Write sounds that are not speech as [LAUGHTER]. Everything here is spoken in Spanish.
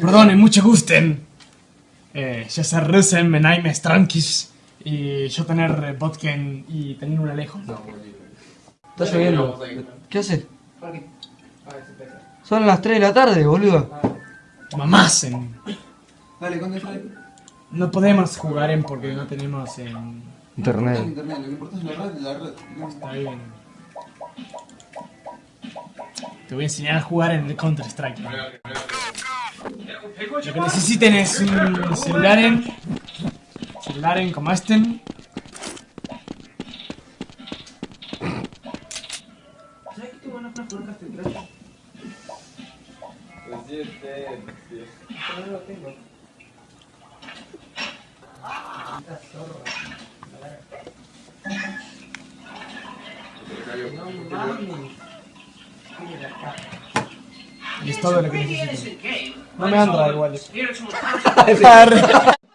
Perdone, mucho gusten. Eh, yo soy Rusen, me naime Strankis. Y yo tener vodken y tener un alejo. Está lloviendo. ¿Qué haces? Son las 3 de la tarde, boludo. Mamasen. Dale, conte, dale. No podemos jugar en porque no tenemos en... Internet. Internet, lo que importa es la red, la red. Está bien. Te voy a enseñar a jugar en el Counter Strike. Lo que necesiten es un celular en. Celular en como este. Pues este. Y es todo lo que necesiten. No me anda igual. [LAUGHS]